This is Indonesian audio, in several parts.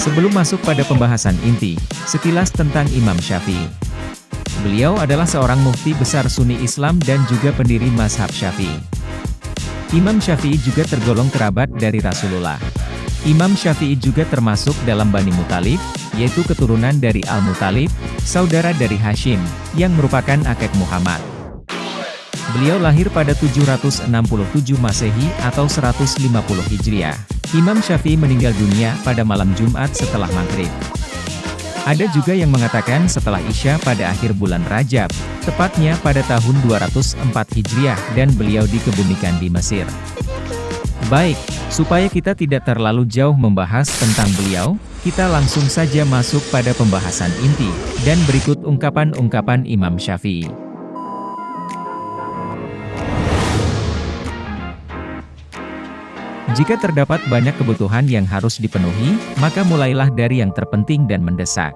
Sebelum masuk pada pembahasan inti, sekilas tentang Imam Syafi'i. Beliau adalah seorang mufti besar Sunni Islam dan juga pendiri mazhab Syafi'i. Imam Syafi'i juga tergolong kerabat dari Rasulullah. Imam Syafi'i juga termasuk dalam Bani Mutalib, yaitu keturunan dari Al-Mutalib, saudara dari Hashim, yang merupakan akek Muhammad. Beliau lahir pada 767 Masehi atau 150 Hijriah. Imam Syafi'i meninggal dunia pada malam Jumat setelah maghrib. Ada juga yang mengatakan setelah Isya pada akhir bulan Rajab, tepatnya pada tahun 204 Hijriah dan beliau dikebumikan di Mesir. Baik, supaya kita tidak terlalu jauh membahas tentang beliau, kita langsung saja masuk pada pembahasan inti, dan berikut ungkapan-ungkapan Imam Syafi'i. Jika terdapat banyak kebutuhan yang harus dipenuhi, maka mulailah dari yang terpenting dan mendesak.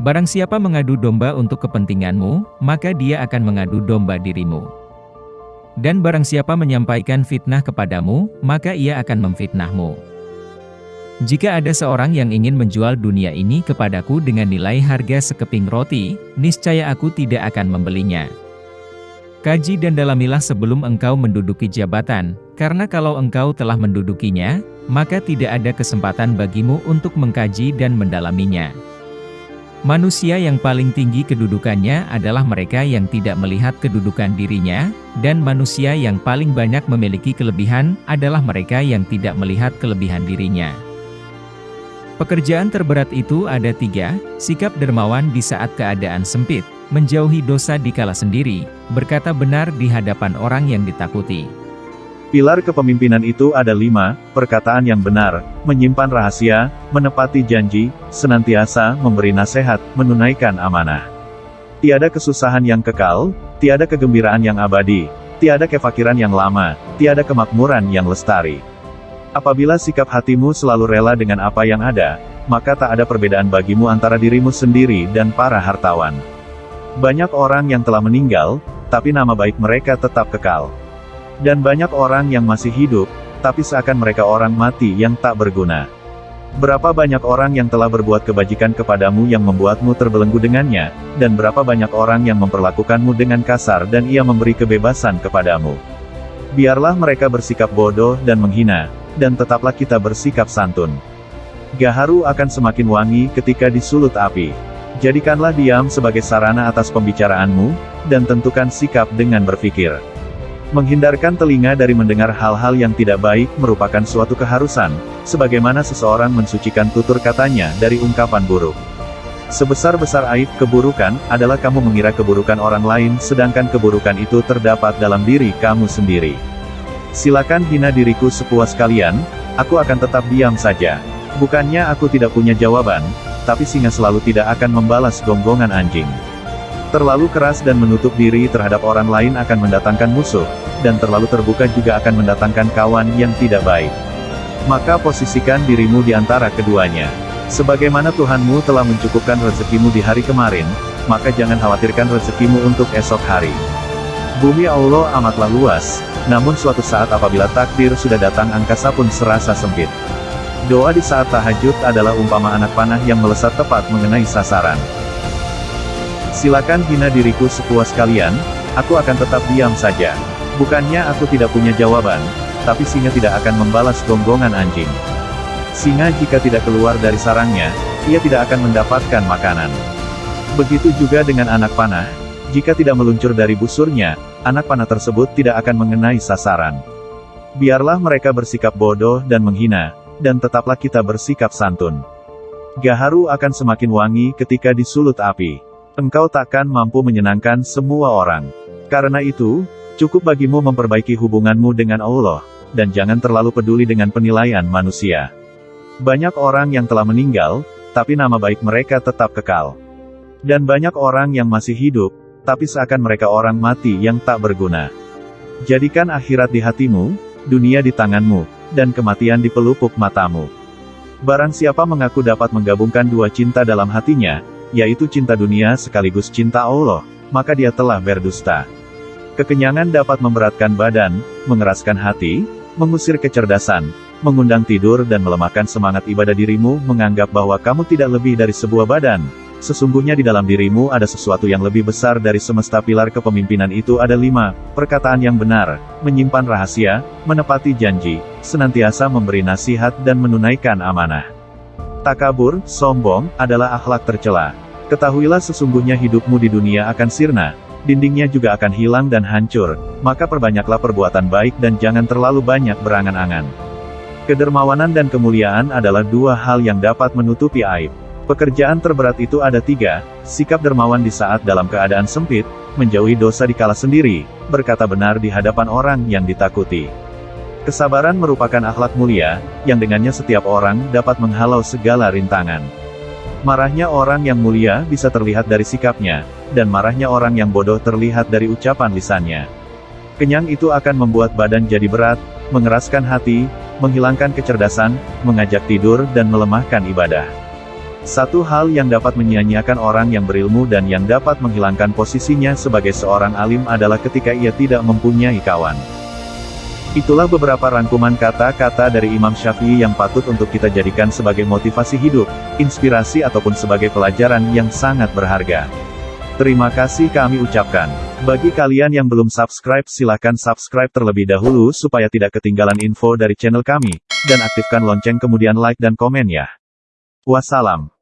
Barang siapa mengadu domba untuk kepentinganmu, maka dia akan mengadu domba dirimu. Dan barang siapa menyampaikan fitnah kepadamu, maka ia akan memfitnahmu. Jika ada seorang yang ingin menjual dunia ini kepadaku dengan nilai harga sekeping roti, niscaya aku tidak akan membelinya. Kaji dan dalamilah sebelum engkau menduduki jabatan, karena kalau engkau telah mendudukinya, maka tidak ada kesempatan bagimu untuk mengkaji dan mendalaminya. Manusia yang paling tinggi kedudukannya adalah mereka yang tidak melihat kedudukan dirinya, dan manusia yang paling banyak memiliki kelebihan adalah mereka yang tidak melihat kelebihan dirinya. Pekerjaan terberat itu ada tiga, sikap dermawan di saat keadaan sempit, menjauhi dosa di kala sendiri, berkata benar di hadapan orang yang ditakuti. Pilar kepemimpinan itu ada lima, perkataan yang benar, menyimpan rahasia, menepati janji, senantiasa memberi nasihat, menunaikan amanah. Tiada kesusahan yang kekal, tiada kegembiraan yang abadi, tiada kefakiran yang lama, tiada kemakmuran yang lestari. Apabila sikap hatimu selalu rela dengan apa yang ada, maka tak ada perbedaan bagimu antara dirimu sendiri dan para hartawan. Banyak orang yang telah meninggal, tapi nama baik mereka tetap kekal. Dan banyak orang yang masih hidup, tapi seakan mereka orang mati yang tak berguna. Berapa banyak orang yang telah berbuat kebajikan kepadamu yang membuatmu terbelenggu dengannya, dan berapa banyak orang yang memperlakukanmu dengan kasar dan ia memberi kebebasan kepadamu. Biarlah mereka bersikap bodoh dan menghina, dan tetaplah kita bersikap santun. Gaharu akan semakin wangi ketika disulut api. Jadikanlah diam sebagai sarana atas pembicaraanmu, dan tentukan sikap dengan berpikir. Menghindarkan telinga dari mendengar hal-hal yang tidak baik merupakan suatu keharusan, sebagaimana seseorang mensucikan tutur katanya dari ungkapan buruk. Sebesar-besar aib keburukan, adalah kamu mengira keburukan orang lain sedangkan keburukan itu terdapat dalam diri kamu sendiri. Silakan hina diriku sepuas kalian, aku akan tetap diam saja. Bukannya aku tidak punya jawaban, tapi singa selalu tidak akan membalas gonggongan anjing. Terlalu keras dan menutup diri terhadap orang lain akan mendatangkan musuh, dan terlalu terbuka juga akan mendatangkan kawan yang tidak baik. Maka posisikan dirimu di antara keduanya. Sebagaimana Tuhanmu telah mencukupkan rezekimu di hari kemarin, maka jangan khawatirkan rezekimu untuk esok hari. Bumi Allah amatlah luas, namun suatu saat apabila takdir sudah datang angkasa pun serasa sempit. Doa di saat tahajud adalah umpama anak panah yang melesat tepat mengenai sasaran. Silakan hina diriku sepuas kalian, aku akan tetap diam saja. Bukannya aku tidak punya jawaban, tapi singa tidak akan membalas gonggongan anjing. Singa jika tidak keluar dari sarangnya, ia tidak akan mendapatkan makanan. Begitu juga dengan anak panah, jika tidak meluncur dari busurnya, anak panah tersebut tidak akan mengenai sasaran. Biarlah mereka bersikap bodoh dan menghina, dan tetaplah kita bersikap santun. Gaharu akan semakin wangi ketika disulut api. Engkau takkan mampu menyenangkan semua orang. Karena itu, cukup bagimu memperbaiki hubunganmu dengan Allah, dan jangan terlalu peduli dengan penilaian manusia. Banyak orang yang telah meninggal, tapi nama baik mereka tetap kekal. Dan banyak orang yang masih hidup, tapi seakan mereka orang mati yang tak berguna. Jadikan akhirat di hatimu, dunia di tanganmu, dan kematian di pelupuk matamu. Barang siapa mengaku dapat menggabungkan dua cinta dalam hatinya, yaitu cinta dunia sekaligus cinta Allah, maka dia telah berdusta. Kekenyangan dapat memberatkan badan, mengeraskan hati, mengusir kecerdasan, mengundang tidur dan melemahkan semangat ibadah dirimu, menganggap bahwa kamu tidak lebih dari sebuah badan. Sesungguhnya di dalam dirimu ada sesuatu yang lebih besar dari semesta pilar kepemimpinan itu ada lima, perkataan yang benar, menyimpan rahasia, menepati janji, senantiasa memberi nasihat dan menunaikan amanah. Takabur, sombong, adalah akhlak tercela. Ketahuilah sesungguhnya hidupmu di dunia akan sirna, dindingnya juga akan hilang dan hancur, maka perbanyaklah perbuatan baik dan jangan terlalu banyak berangan-angan. Kedermawanan dan kemuliaan adalah dua hal yang dapat menutupi aib. Pekerjaan terberat itu ada tiga, sikap dermawan di saat dalam keadaan sempit, menjauhi dosa di kala sendiri, berkata benar di hadapan orang yang ditakuti. Kesabaran merupakan akhlak mulia, yang dengannya setiap orang dapat menghalau segala rintangan. Marahnya orang yang mulia bisa terlihat dari sikapnya, dan marahnya orang yang bodoh terlihat dari ucapan lisannya. Kenyang itu akan membuat badan jadi berat, mengeraskan hati, menghilangkan kecerdasan, mengajak tidur dan melemahkan ibadah. Satu hal yang dapat menyia-nyiakan orang yang berilmu dan yang dapat menghilangkan posisinya sebagai seorang alim adalah ketika ia tidak mempunyai kawan. Itulah beberapa rangkuman kata-kata dari Imam Syafi'i yang patut untuk kita jadikan sebagai motivasi hidup, inspirasi ataupun sebagai pelajaran yang sangat berharga. Terima kasih kami ucapkan. Bagi kalian yang belum subscribe silahkan subscribe terlebih dahulu supaya tidak ketinggalan info dari channel kami, dan aktifkan lonceng kemudian like dan komen ya. Wassalam.